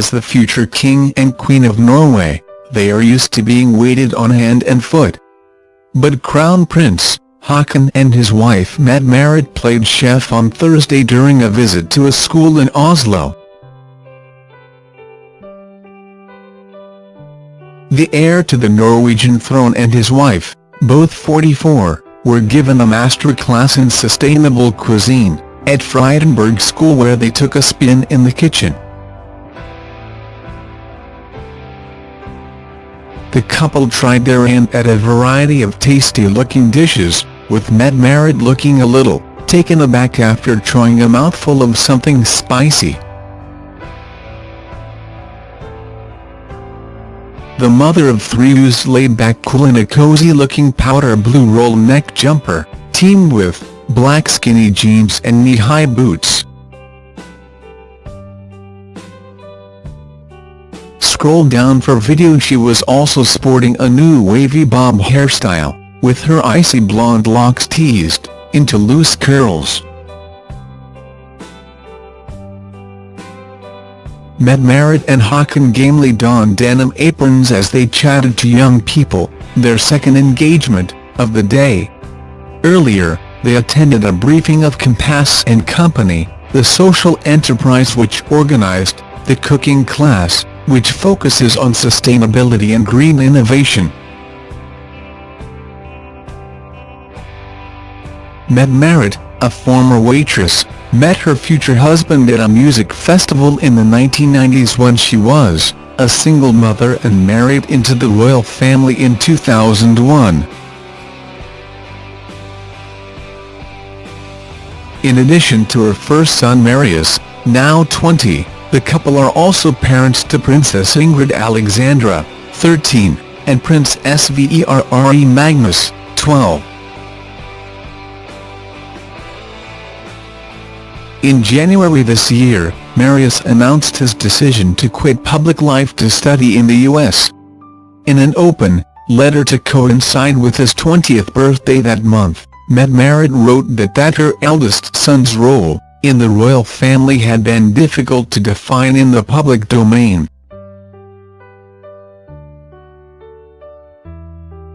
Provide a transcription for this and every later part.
As the future king and queen of Norway, they are used to being waited on hand and foot. But Crown Prince, Haakon and his wife Mette-Marit played chef on Thursday during a visit to a school in Oslo. The heir to the Norwegian throne and his wife, both 44, were given a masterclass in sustainable cuisine, at Frydenberg School where they took a spin in the kitchen. The couple tried their hand at a variety of tasty-looking dishes, with Mette-Marit looking a little taken aback after trying a mouthful of something spicy. The mother of three used laid-back cool in a cozy-looking powder blue roll neck jumper, teamed with black skinny jeans and knee-high boots. Scroll down for video she was also sporting a new wavy bob hairstyle, with her icy blonde locks teased into loose curls. Mette-Marit and Haakon gamely donned denim aprons as they chatted to young people, their second engagement, of the day. Earlier, they attended a briefing of Compass and Company, the social enterprise which organized the cooking class, which focuses on sustainability and green innovation. Mette-Marit, a former waitress, met her future husband at a music festival in the 1990s when she was a single mother and married into the royal family in 2001. In addition to her first son Marius, now 20, the couple are also parents to Princess Ingrid Alexandra, 13, and Prince Sverre Magnus, 12. In January this year, Marius announced his decision to quit public life to study in the U.S. In an open letter to coincide with his 20th birthday that month, Mette-Marit wrote that that her eldest son's role in the royal family had been difficult to define in the public domain.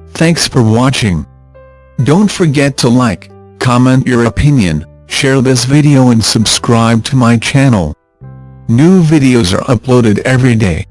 Thanks for watching. Don't forget to like, comment your opinion, share this video and subscribe to my channel. New videos are uploaded every day.